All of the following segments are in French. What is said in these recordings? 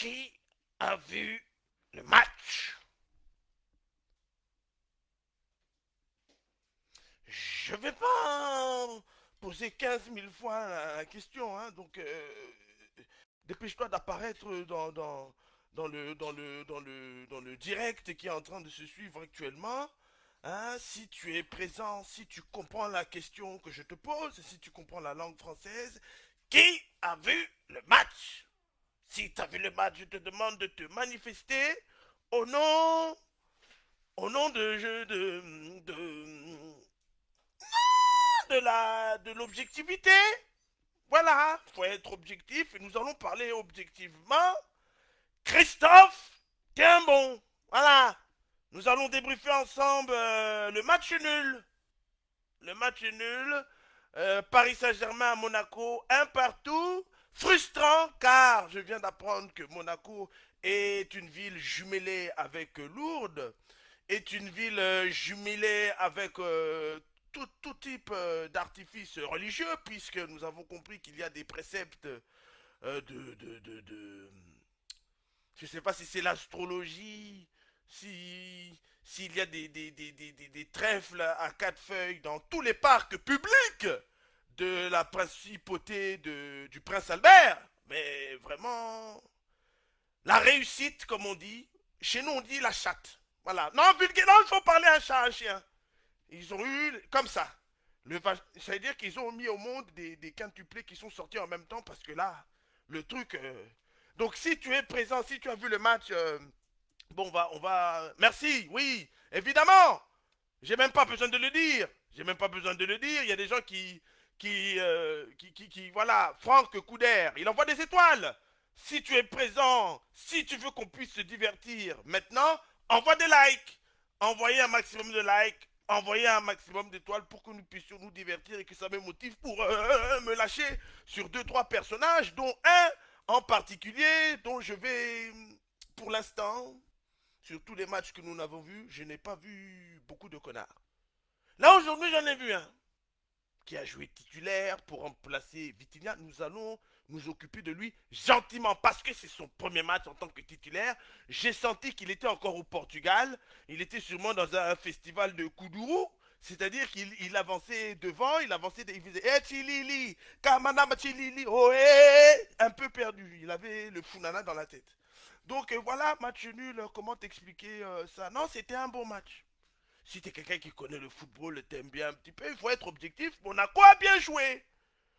Qui a vu le match? Je vais pas poser 15 000 fois la question, hein, donc euh, dépêche-toi d'apparaître dans le direct qui est en train de se suivre actuellement. Hein, si tu es présent, si tu comprends la question que je te pose, si tu comprends la langue française, qui a vu le match? Si tu as vu le match, je te demande de te manifester au nom, au nom de, de, de, de la, de l'objectivité. Voilà, faut être objectif et nous allons parler objectivement. Christophe, t'es un bon. Voilà, nous allons débriefer ensemble euh, le match nul. Le match nul. Euh, Paris Saint-Germain à Monaco, un partout. Frustrant car je viens d'apprendre que Monaco est une ville jumelée avec Lourdes, est une ville euh, jumelée avec tout, tout, type d'artifice religieux, puisque nous avons compris qu'il y a des préceptes de, de, de, Je ne sais pas si c'est l'astrologie, si s'il y a des, trèfles à quatre feuilles dans tous les parcs publics de la principauté de, du prince Albert, mais vraiment, la réussite, comme on dit, chez nous on dit la chatte. Voilà. Non, vulgaire, non, il faut parler un chat, un chien. Ils ont eu, comme ça. Le, ça veut dire qu'ils ont mis au monde des, des quintuplés qui sont sortis en même temps parce que là, le truc... Euh, donc si tu es présent, si tu as vu le match... Euh, Bon, on va, on va... Merci, oui, évidemment. J'ai même pas besoin de le dire. J'ai même pas besoin de le dire. Il y a des gens qui... Qui, euh, qui, voilà, Franck Couder, il envoie des étoiles. Si tu es présent, si tu veux qu'on puisse se divertir, maintenant, envoie des likes. Envoyez un maximum de likes, envoyez un maximum d'étoiles pour que nous puissions nous divertir et que ça me motive pour euh, me lâcher sur deux, trois personnages, dont un en particulier, dont je vais, pour l'instant, sur tous les matchs que nous n'avons vus, je n'ai pas vu beaucoup de connards. Là, aujourd'hui, j'en ai vu un qui a joué titulaire pour remplacer Vitinha. Nous allons nous occuper de lui gentiment parce que c'est son premier match en tant que titulaire. J'ai senti qu'il était encore au Portugal. Il était sûrement dans un festival de Kuduru. C'est-à-dire qu'il avançait devant, il avançait, il faisait Eh Chilili, Kamanama Chilili, oh eh Un peu perdu, il avait le funana dans la tête. Donc euh, voilà, match nul, comment t'expliquer euh, ça? Non, c'était un bon match. Si t'es quelqu'un qui connaît le football, t'aimes bien un petit peu, il faut être objectif. Monaco a bien joué.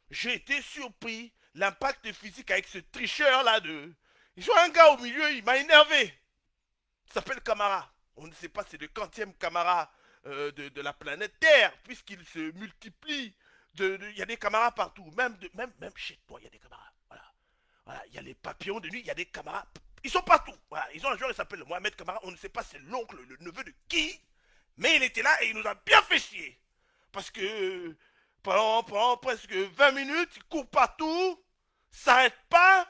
J'ai été surpris. L'impact physique avec ce tricheur là de... Ils ont un gars au milieu, il m'a énervé. Il s'appelle Camara. On ne sait pas, c'est le quantième Camara de, la planète Terre, puisqu'il se multiplie. Il y a des camarades partout, même, chez toi, il y a des camarades. Voilà. Voilà, il y a les papillons de nuit, il y a des camarades ils sont partout. Ils ont un joueur, il s'appelle Mohamed Kamara. On ne sait pas c'est l'oncle, le neveu de qui. Mais il était là et il nous a bien fait chier. Parce que pendant, presque 20 minutes, il court partout, s'arrête pas,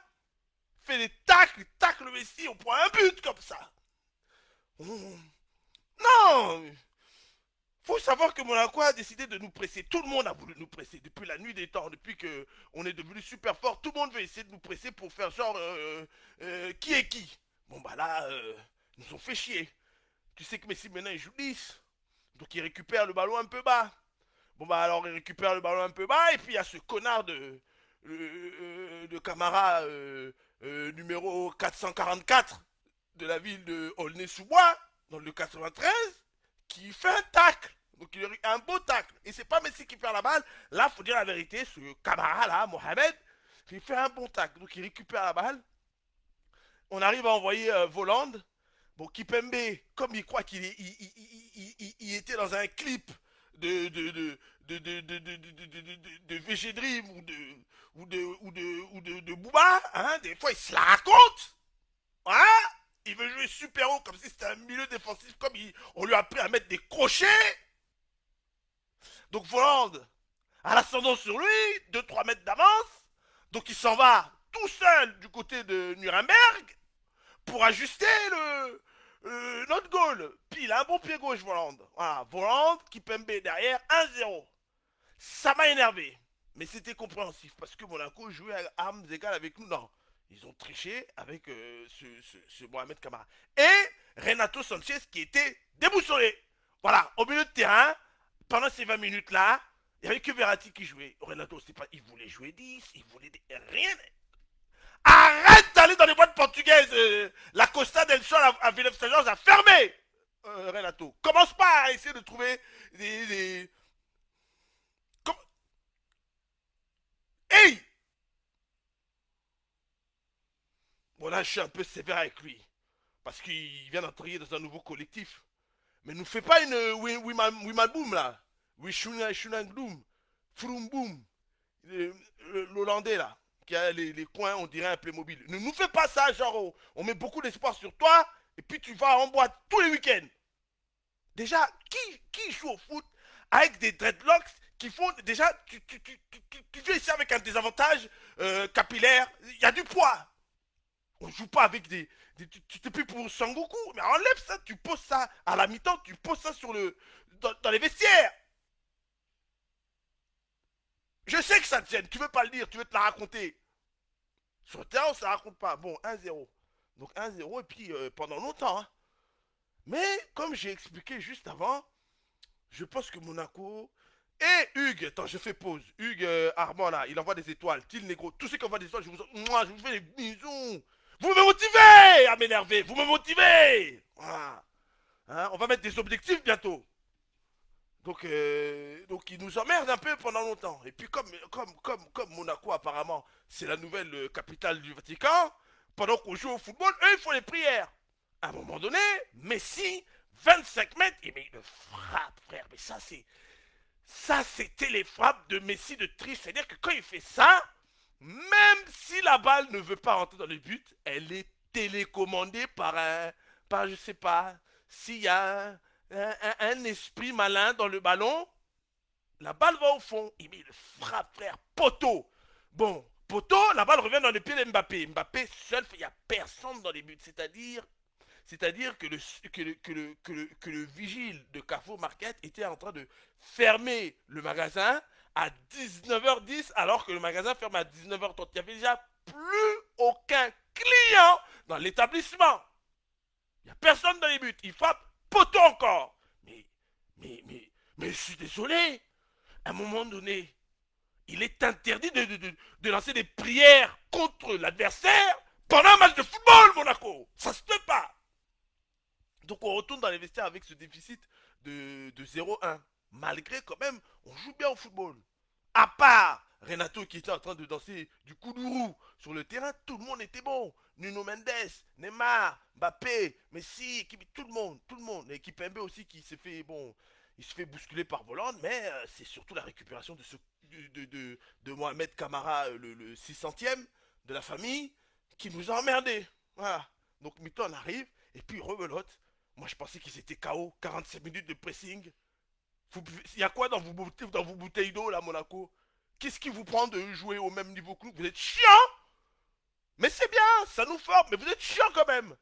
fait des tacles, tacle le Messi, on prend un but comme ça. Non faut savoir que Monaco a décidé de nous presser. Tout le monde a voulu nous presser depuis la nuit des temps, depuis que on est devenu super fort. Tout le monde veut essayer de nous presser pour faire genre euh, euh, qui est qui. Bon bah là, euh, ils nous ont fait chier. Tu sais que Messi maintenant il joue 10. Donc il récupère le ballon un peu bas. Bon bah alors il récupère le ballon un peu bas et puis il y a ce connard de de Camara numéro 444 de la ville de Aulnay-sous-Bois dans le 93 qui fait un tacle. Donc il a un beau tacle. Et c'est pas Messi qui perd la balle. Là, faut dire la vérité, ce camarade là, Mohamed, il fait un bon tacle. Donc il récupère la balle. On arrive à envoyer euh, Voland. Bon, Kipembe, comme il croit qu'il était dans un clip de, de, de, de, VG Dream ou de, ou de, ou de, ou de, Booba, hein, des fois il se la raconte, hein, il veut jouer super haut comme si c'était un milieu défensif, comme on lui a appris à mettre des crochets. Donc Voland a l'ascendant sur lui, 2-3 mètres d'avance, donc il s'en va tout seul du côté de Nuremberg, pour ajuster le, notre goal. Puis il a un bon pied gauche, Voland. Voilà, Voland, qui Kipembe derrière, 1-0. Ça m'a énervé. Mais c'était compréhensif parce que Monaco jouait à armes égales avec nous. Non, Ils ont triché avec euh, ce, Mohamed Kamara. Et Renato Sanchez qui était déboussolé. Voilà, au milieu de terrain, pendant ces 20 minutes-là, il n'y avait que Verratti qui jouait. Renato, pas, il voulait jouer 10, il voulait rien. Arrête d'aller dans les boîtes portugaises. Euh, la Costa del Sol à, Villeneuve a fermé. Euh, Renato, commence pas à essayer de trouver des. des... Comme... Hey Bon là, je suis un peu sévère avec lui. Parce qu'il vient d'entrer dans un nouveau collectif. Mais nous fait pas une Wimaboum là. Wishunangdoum. Frumboum. L'Hollandais là. Qui a les, les, coins, on dirait un Playmobil. Ne nous fais pas ça, genre on, on met beaucoup d'espoir sur toi. Et puis tu vas en boîte tous les week-ends. Déjà, qui, qui joue au foot avec des dreadlocks qui font. Déjà, tu, tu, tu, tu, viens ici avec un désavantage euh, capillaire. Il y a du poids. On joue pas avec des. des tu t'es plus pour Sangoku. Mais enlève ça, tu poses ça à la mi-temps, tu poses ça sur le. Dans, les vestiaires. Je sais que ça te gêne, tu veux pas le dire, tu veux te la raconter. Sur le terrain, ça raconte pas. Bon, 1-0. Donc 1-0, et puis euh, pendant longtemps. Hein. Mais comme j'ai expliqué juste avant, je pense que Monaco. Et Hugues, attends, je fais pause. Hugues euh, Armand là, il envoie des étoiles. Til Negro, tous ceux qui envoient des étoiles, je vous, moi, je vous fais des bisous. Vous me motivez à m'énerver, vous me motivez. Hein, on va mettre des objectifs bientôt. Donc, euh, donc ils nous emmerdent un peu pendant longtemps. Et puis comme, comme, comme, comme Monaco apparemment, c'est la nouvelle euh, capitale du Vatican, pendant qu'on joue au football, eux ils font les prières. À un moment donné, Messi, 25 mètres, et mais il frappe, frère. Mais ça, c'est. Ça, c'était les frappes de Messi de triche. C'est-à-dire que quand il fait ça, même si la balle ne veut pas rentrer dans le but, elle est télécommandée par un. par, je sais pas, s'il y a un, esprit malin dans le ballon, la balle va au fond. Il le frappe, frère, poteau. Bon, poteau, la balle revient dans les pieds de Mbappé. Mbappé seul, il n'y a personne dans les buts. C'est-à-dire c'est-à-dire le, le, le, le, que le vigile de Carrefour Market était en train de fermer le magasin à 19h10 alors que le magasin ferme à 19h30. Il n'y avait déjà plus aucun client dans l'établissement. Il n'y a personne dans les buts. Il frappe poteau encore. Mais, mais, mais, mais je suis désolé. À un moment donné, il est interdit de, lancer des prières contre l'adversaire pendant un match de football, Monaco. Ça se fait pas. Donc on retourne dans les vestiaires avec ce déficit de, de 0-1. Malgré quand même, on joue bien au football. À part Renato qui était en train de danser du koudourou sur le terrain, tout le monde était bon. Nuno Mendes, Neymar, Mbappé, Messi, tout le monde, tout le monde. L'équipe MB aussi qui s'est fait, bon, il se fait bousculer par Voland, mais euh, c'est surtout la récupération de, ce, de, Mohamed Kamara, le, le 600e de la famille, qui nous a emmerdés. Voilà. Donc Mitton arrive, et puis rebelote. Moi, je pensais qu'ils étaient KO. 45 minutes de pressing. Il y a quoi dans vos, bouteilles, dans vos bouteilles d'eau, là, Monaco? Qu'est-ce qui vous prend de jouer au même niveau que nous? Vous êtes chiant Mais c'est bien, ça nous forme, mais vous êtes chiant quand même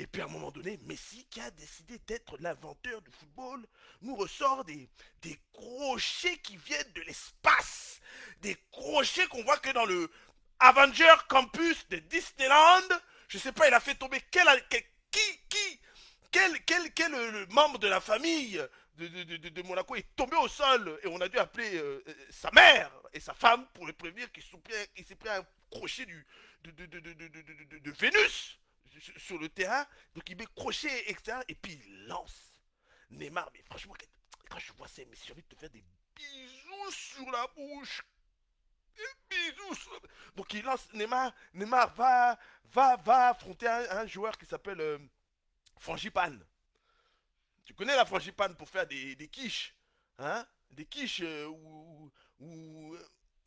et puis à un moment donné, Messi, qui a décidé d'être l'inventeur du football, nous ressort des, des crochets qui viennent de l'espace. Des crochets qu'on voit que dans le Avenger Campus de Disneyland. Je sais pas, il a fait tomber quel, qui, qui, quel, quel, quel euh, membre de la famille de, de, de, Monaco est tombé au sol et on a dû appeler euh, euh sa mère et sa femme pour le prévenir qu'il s'est pris un crochet du, de, Vénus sur le terrain. Donc il met crochet, etc. Et puis il lance Neymar. Mais franchement, quand je vois ça, j'ai envie de te faire des bisous sur la bouche. Des bisous. Sur... Donc il lance Neymar. Neymar va, va, va affronter un, joueur qui s'appelle euh, Frangipane. Tu connais la frangipane pour faire des, des quiches, hein? Des quiches euh, ou, ou,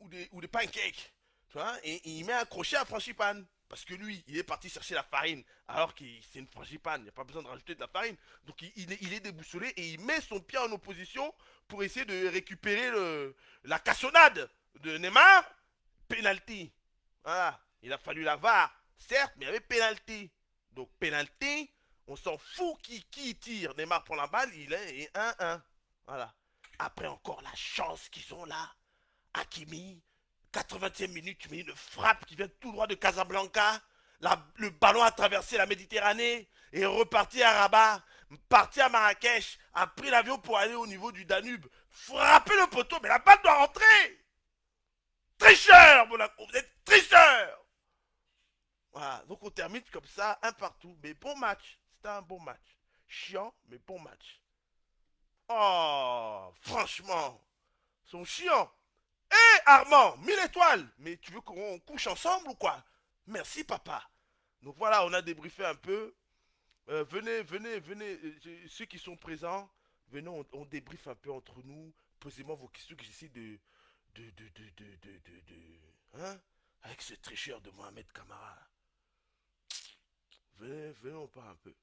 ou, des, ou des pancakes, et, il met un crochet à frangipane. Parce que lui, il est parti chercher la farine, alors que c'est une frangipane, il n'y a pas besoin de rajouter de la farine. Donc il, est, déboussolé et il met son pied en opposition pour essayer de récupérer la cassonade de Neymar. Penalty. Voilà. Il a fallu la VAR, certes, mais il y avait penalty. Donc penalty, on s'en fout qui, qui tire. Neymar prend la balle, il est 1-1. Voilà. Après encore la chance qu'ils ont là. Hakimi, 80e minute, mets une frappe qui vient tout droit de Casablanca. le ballon a traversé la Méditerranée et reparti à Rabat, parti à Marrakech, a pris l'avion pour aller au niveau du Danube, frapper le poteau, mais la balle doit rentrer. Tricheur, Monaco, vous êtes tricheur. Voilà, donc on termine comme ça, un partout. Mais bon match, c'était un bon match. Chiant, mais bon match. Oh, franchement, ils sont chiants. Armand, mille étoiles Mais tu veux qu'on couche ensemble ou quoi? Merci papa. Donc voilà, on a débriefé un peu. Euh, venez, venez, venez, euh, ceux qui sont présents, venez, on, on débriefe un peu entre nous. Posez-moi vos questions que j'essaie de de, de, de, de, hein? Avec ce tricheur de Mohamed Kamara. Venez, venez, un peu.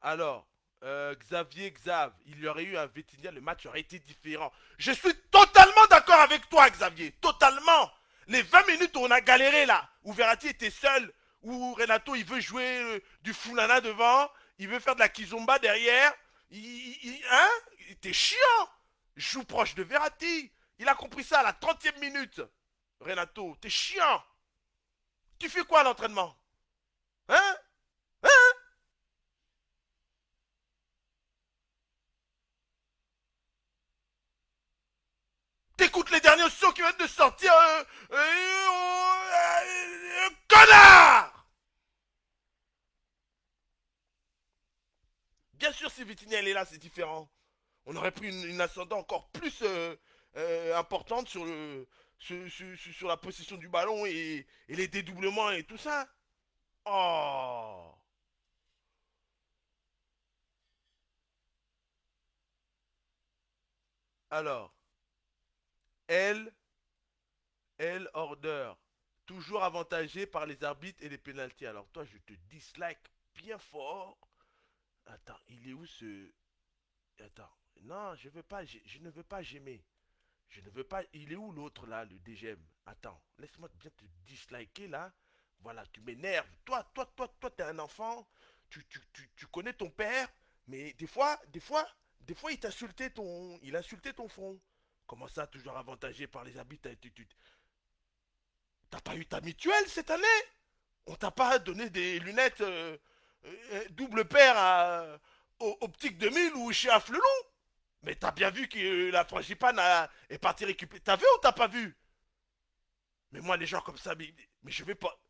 Alors, euh, Xavier Xav, il y aurait eu un Vétinia, le match aurait été différent. Je suis totalement d'accord avec toi, Xavier. Totalement. Les 20 minutes où on a galéré là, où Verratti était seul, où Renato il veut jouer euh, du Fulana devant, il veut faire de la Kizomba derrière. Il, il, hein? Était chiant. Joue proche de Verratti. Il a compris ça à la 30e minute. Renato, t'es chiant. Tu fais quoi à l'entraînement Hein Hein T'écoutes les de sortir euh, euh, euh, Connard Bien sûr, si Vitinia est là, c'est différent. On aurait pris une, une ascendant encore plus euh, importante sur, le, sur, la possession du ballon et, les dédoublements et tout ça. Oh Alors, elle, elle order, toujours avantagée par les arbitres et les pénalties. Alors toi, je te dislike bien fort. Attends, il est où ce... Attends, non, je veux pas, je ne veux pas j'aimer. Je ne veux pas. Il est où l'autre là, le DGM Attends, laisse-moi bien te disliker là. Voilà, tu m'énerves. Toi, toi, toi, toi, t'es un enfant. Tu, tu, tu, connais ton père. Mais des fois, des fois, des fois, il t'insultait ton. Il insultait ton front. Comment ça, toujours avantagé par les habits T'as pas eu ta mutuelle cette année? On t'a pas donné des lunettes euh, euh, double paire à, Optique 2000 ou chez Afflelou? Mais t'as bien vu que la frangipane est partie récupérer. T'as vu ou t'as pas vu? Mais moi, les gens comme ça, mais, je vais pas.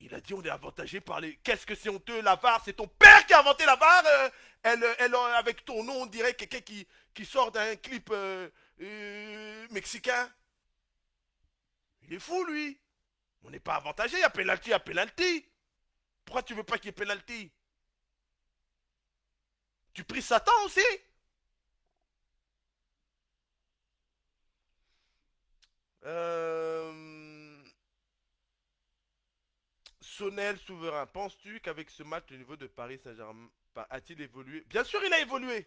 Il a dit on est avantagé par les. Qu'est-ce que c'est honteux, la VAR C'est ton père qui a inventé la VAR euh, elle, Avec ton nom, on dirait quelqu'un qui, sort d'un clip euh, euh, mexicain. Il fou, lui. On n'est pas avantagé, il y a penalty. Pourquoi tu veux pas qu'il y ait penalty? Tu pries Satan aussi? Euh... Sonel souverain, penses-tu qu'avec ce match, le niveau de Paris Saint-Germain a-t-il évolué? Bien sûr, il a évolué.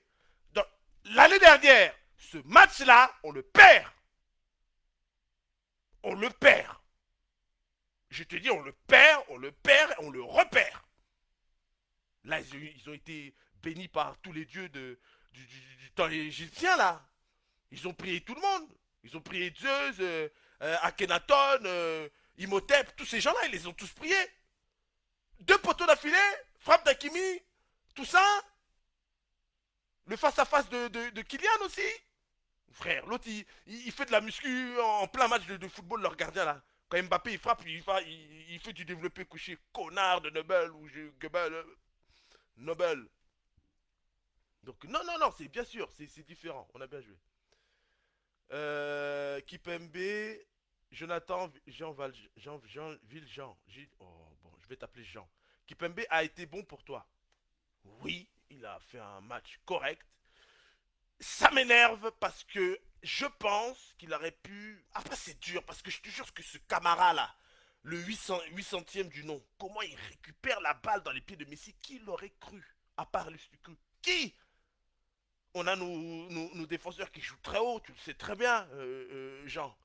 L'année dernière, ce match-là, on le perd. On le perd. Je te dis, on le perd, on le perd, on le repère. Là, ils ont, été bénis par tous les dieux de, du, temps égyptien, là. Ils ont prié tout le monde. Ils ont prié Zeus, euh, euh, Akhenaton, euh, Imhotep, tous ces gens-là, ils les ont tous priés. Deux poteaux d'affilée, frappe d'Akimi, tout ça. Le face-à-face de, Kylian aussi. Frère, l'autre, il, fait de la muscu en plein match de, football, leur gardien là. Quand Mbappé il frappe, il, il, fait du développé couché, connard de Nobel ou je, Nobel. Donc non, non, non, c'est bien sûr, c'est différent, on a bien joué. Euh, Kipembe, Jonathan Jean, Val, Jean, Jean. Oh, bon, je vais t'appeler Jean. Kipembe a été bon pour toi? Oui, il a fait un match correct. Ça m'énerve parce que je pense qu'il aurait pu. Après, c'est dur parce que je te jure que ce camarade là, le 800, 800e du nom, comment il récupère la balle dans les pieds de Messi Qui l'aurait cru À part le Qui? On a nos, défenseurs qui jouent très haut, tu le sais très bien, euh, euh, Jean.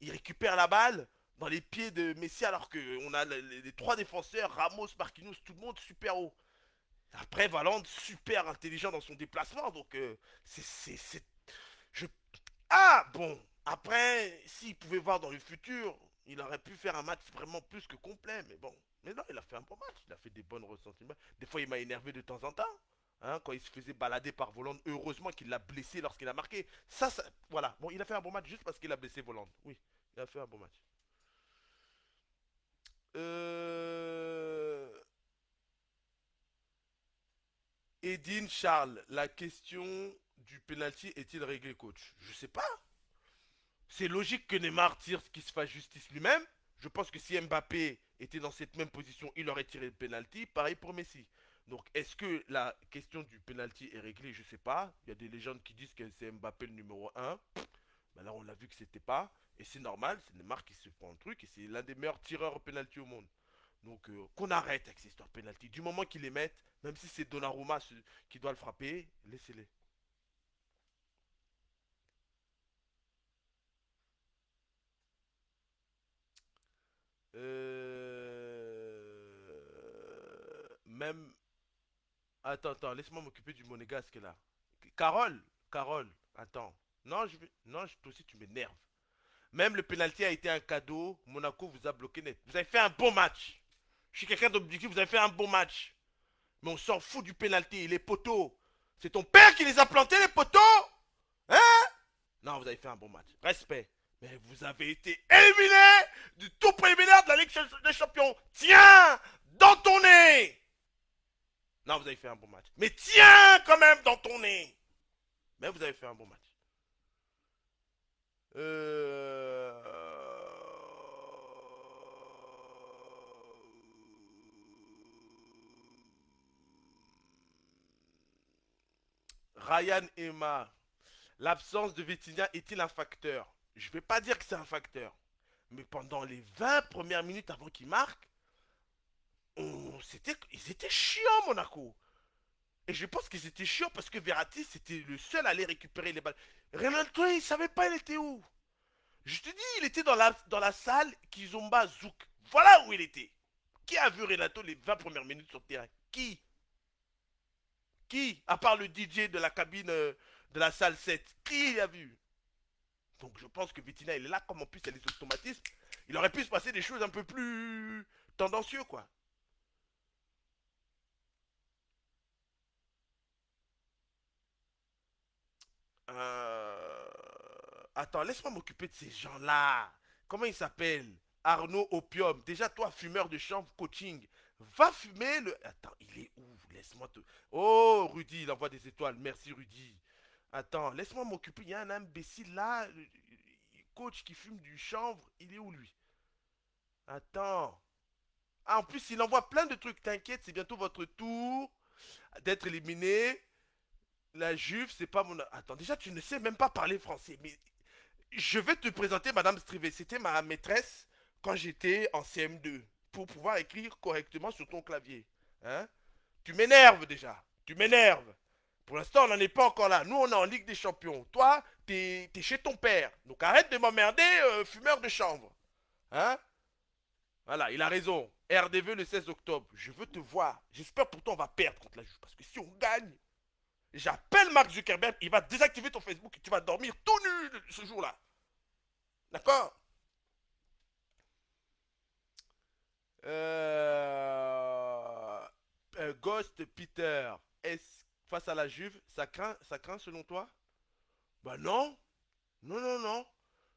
Ils récupèrent la balle dans les pieds de Messi alors qu'on a les, trois défenseurs, Ramos, Marquinhos, tout le monde super haut. Après, Valente, super intelligent dans son déplacement, donc euh, c'est... Je... Ah, bon, Après, s'il pouvait voir dans le futur, il aurait pu faire un match vraiment plus que complet. Mais bon, mais non, il a fait un bon match. Il a fait des bonnes ressentiments. Des fois, il m'a énervé de temps en temps. Hein, quand il se faisait balader par Voland, heureusement qu'il l'a blessé lorsqu'il a marqué. Ça, ça, voilà. Bon, il a fait un bon match juste parce qu'il a blessé Voland. Oui, il a fait un bon match. Euh... Edine Charles, la question du penalty est-il réglé, coach? Je sais pas. C'est logique que Neymar tire ce qui se fasse justice lui-même. Je pense que si Mbappé était dans cette même position, il aurait tiré le penalty. Pareil pour Messi. Donc, est-ce que la question du penalty est réglée? Je sais pas. Il y a des légendes qui disent que c'est Mbappé le numéro 1. Ben là, on a vu que c'était pas. Et c'est normal, c'est Neymar qui se prend un truc. Et c'est l'un des meilleurs tireurs au penalty au monde. Donc, euh, qu'on arrête avec ces histoires penalty. Du moment qu'ils les mettent, même si c'est Donnarumma qui doit le frapper, laissez-les. Euh... Même. Attends, attends, laisse-moi m'occuper du monégasque là. Carole, Carole, attends. Non, je. Non, toi aussi tu m'énerves. Même le penalty a été un cadeau. Monaco vous a bloqué net. Vous avez fait un bon match. Je suis quelqu'un d'objectif, vous avez fait un bon match. Mais on s'en fout du penalty, les poteaux. C'est ton père qui les a plantés, les poteaux Hein? Non, vous avez fait un bon match. Respect. Mais vous avez été éliminé du tout préliminaire de la Ligue des Champions. Tiens Dans ton nez Non, vous avez fait un bon match. Mais tiens quand même dans ton nez Mais vous avez fait un bon match. Euh... Ryan Emma, l'absence de Vitinha est-il un facteur? Je ne vais pas dire que c'est un facteur. Mais pendant les 20 premières minutes avant qu'il marque, on, ils étaient chiants, Monaco. Et je pense qu'ils étaient chiants parce que Verratti, c'était le seul à aller récupérer les balles. Renato, il savait pas il était où? Je te dis, il était dans la, dans la salle Kizomba Zouk. Voilà où il était. Qui a vu Renato les 20 premières minutes sur le terrain? Qui? Qui, à part le DJ de la cabine euh, de la salle 7, qui a vu? Donc je pense que Vitina, il est là, comme en plus il y a il aurait pu se passer des choses un peu plus tendancieux, quoi. Euh... Attends, laisse-moi m'occuper de ces gens-là. Comment ils s'appellent? Arnaud Opium. Déjà, toi, fumeur de chambre, coaching. Va fumer le... Attends, il est où? Laisse-moi te... Oh, Rudy, il envoie des étoiles. Merci, Rudy. Attends, laisse-moi m'occuper. Il y a un imbécile là, coach qui fume du chanvre. Il est où, lui? Attends. Ah, en plus, il envoie plein de trucs. T'inquiète, c'est bientôt votre tour d'être éliminé. La Juve, c'est pas mon... Attends, déjà, tu ne sais même pas parler français. Mais je vais te présenter Madame Strivet. C'était ma maîtresse quand j'étais en CM2 pour pouvoir écrire correctement sur ton clavier. Hein Tu m'énerves déjà. Tu m'énerves. Pour l'instant, on n'en est pas encore là. Nous, on est en Ligue des Champions. Toi, t'es es chez ton père. Donc arrête de m'emmerder, euh, fumeur de chambre. Hein Voilà, il a raison. RDV le 16 octobre. Je veux te voir. J'espère pourtant on va perdre contre la Juve. Parce que si on gagne, j'appelle Mark Zuckerberg. Il va désactiver ton Facebook et tu vas dormir tout nu ce jour-là. D'accord? Euh, euh... Ghost Peter, est face à la Juve, ça craint, ça craint selon toi? Bah non, non, non, non.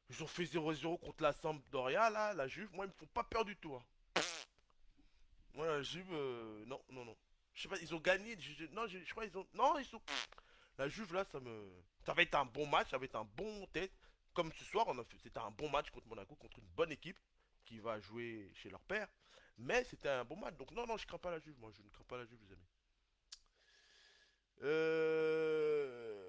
Ils ont fait 0-0 contre la Sampdoria, là, la Juve. Moi, ils me font pas peur du tout. Hein. Moi, la Juve, euh, non, non, non. Je sais pas, ils ont gagné. non, je, crois qu'ils ont. Non, ils sont. La Juve, là, ça me. Ça va être un bon match, ça va être un bon test. Comme ce soir, on a fait. C'était un bon match contre Monaco, contre une bonne équipe qui va jouer chez leur père. Mais c'était un bon match. Donc non, non, je crains pas la Juve. Moi, je ne crains pas la Juve, les amis. Euh...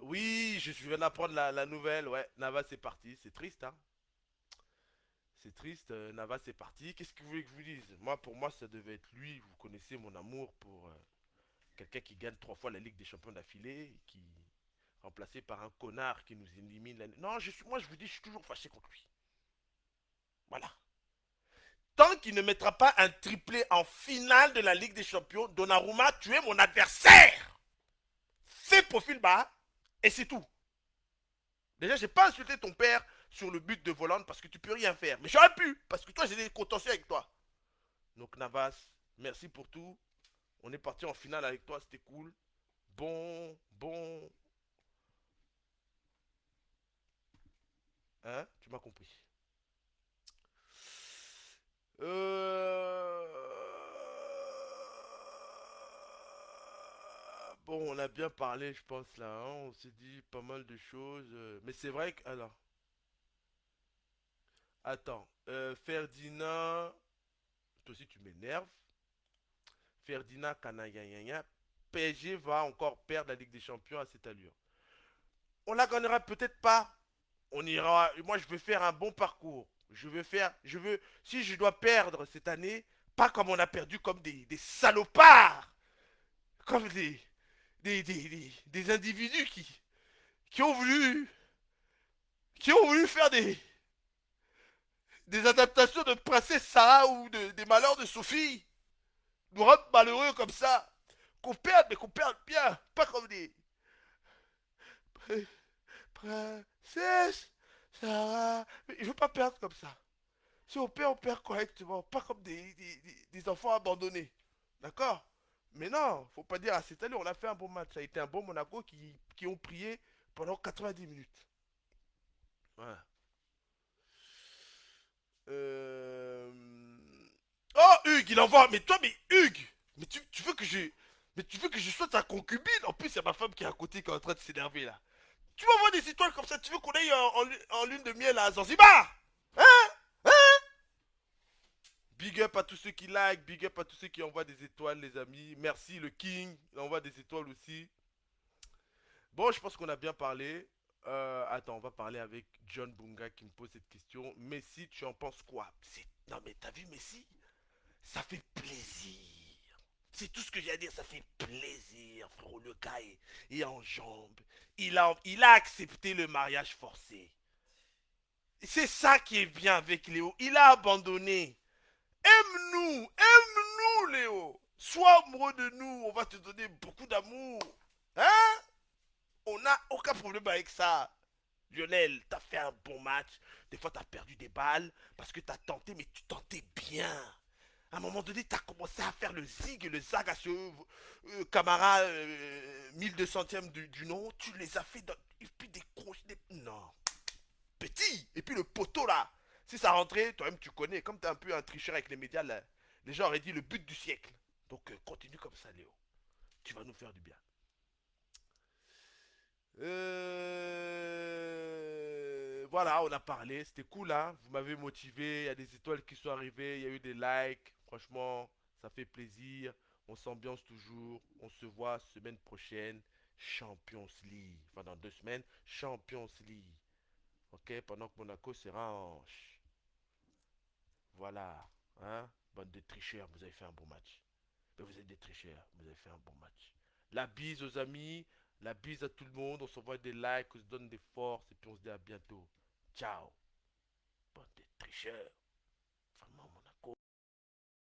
Oui, je viens d'apprendre la, la, nouvelle. Ouais, Nava, c'est parti. C'est triste, hein. C'est triste. Euh, Nava, c'est parti. Qu'est-ce que vous voulez que je vous dise? Moi, pour moi, ça devait être lui. Vous connaissez mon amour pour euh, quelqu'un qui gagne trois fois la Ligue des Champions d'affilée. Qui remplacé par un connard qui nous élimine. Non, je suis, moi, je vous dis, je suis toujours fâché contre lui. Voilà. Tant qu'il ne mettra pas un triplé en finale de la Ligue des Champions, Donnarumma, tu es mon adversaire. Fais profil bas et c'est tout. Déjà, j'ai pas insulté ton père sur le but de Volante parce que tu peux rien faire. Mais j'aurais pu, parce que toi, j'ai des contentieux avec toi. Donc, Navas, merci pour tout. On est parti en finale avec toi, c'était cool. Bon, bon. Hein Tu m'as compris. Euh... Bon, on a bien parlé, je pense, là. hein. On s'est dit pas mal de choses. euh, Mais c'est vrai que... Alors, attends. Euh, Ferdinand... Toi aussi, tu m'énerves. Ferdinand Kanayayaya. PSG va encore perdre la Ligue des Champions à cette allure. On la gagnera peut-être pas. On ira. Moi, je veux faire un bon parcours. Je veux faire. Je veux. Si je dois perdre cette année, pas comme on a perdu, comme des, salopards. Comme des, des, des, individus qui, qui ont voulu. Qui ont voulu faire des. Des adaptations de Princesse Sarah ou de- des malheurs de Sophie. Nous rendre malheureux comme ça. Qu'on perde, mais qu'on perde bien. Pas comme des. Princesse Sarah. Mais je veux pas perdre comme ça. Si on perd, on perd correctement. Pas comme des, des, enfants abandonnés. D'accord? Mais non, faut pas dire à cette année, on a fait un bon match. Ça a été un bon Monaco qui, qui ont prié pendant 90 minutes. Voilà. Euh... Oh, Hugues, il envoie. Mais toi, mais Hugues Mais tu, tu veux que je. Mais tu veux que je sois ta concubine? En plus, il y a ma femme qui est à côté qui est en train de s'énerver là. Tu m'envoies des étoiles comme ça, tu veux qu'on aille en, en lu- en lune de miel à Zanzibar? Hein? Hein? Big up à tous ceux qui like, big up à tous ceux qui envoient des étoiles, les amis. Merci, le King, envoie des étoiles aussi. Bon, je pense qu'on a bien parlé. Euh, attends, on va parler avec John Bunga qui me pose cette question. Messi, tu en penses quoi? Non mais t'as vu Messi? Ça fait. C'est tout ce que j'ai à dire, ça fait plaisir, frérot. Le gars est, est en jambes. Il a, il a accepté le mariage forcé. C'est ça qui est bien avec Léo. Il a abandonné. Aime-nous, aime-nous, Léo. Sois amoureux de nous, on va te donner beaucoup d'amour. Hein? On n'a aucun problème avec ça. Lionel, t'as fait un bon match. Des fois, t'as perdu des balles parce que t'as tenté, mais tu tentais bien. À un moment donné, t'as commencé à faire le zig et le zag à ce euh, Camara euh, 1200ème du, nom. Tu les as fait dans... Et puis des croches, des... Non. Petit Et puis le poteau là. Si ça rentrait, toi-même tu connais. Comme t'es un peu un tricheur avec les médias, là, les gens auraient dit le but du siècle. Donc euh, continue comme ça, Léo. Tu vas nous faire du bien. Euh, Voilà, on a parlé, c'était cool, hein. Vous m'avez motivé, il y a des étoiles qui sont arrivées, il y a eu des likes. Franchement, ça fait plaisir. On s'ambiance toujours. On se voit semaine prochaine. Champions League. Enfin, dans deux semaines, Champions League. Ok, pendant que Monaco sera en... Voilà, hein. Bande de tricheurs, vous avez fait un bon match. Mais vous êtes des tricheurs, vous avez fait un bon match. La bise aux amis, la bise à tout le monde. On s'envoie des likes, on se donne des forces et puis on se dit à bientôt. Ciao. Bande de tricheurs.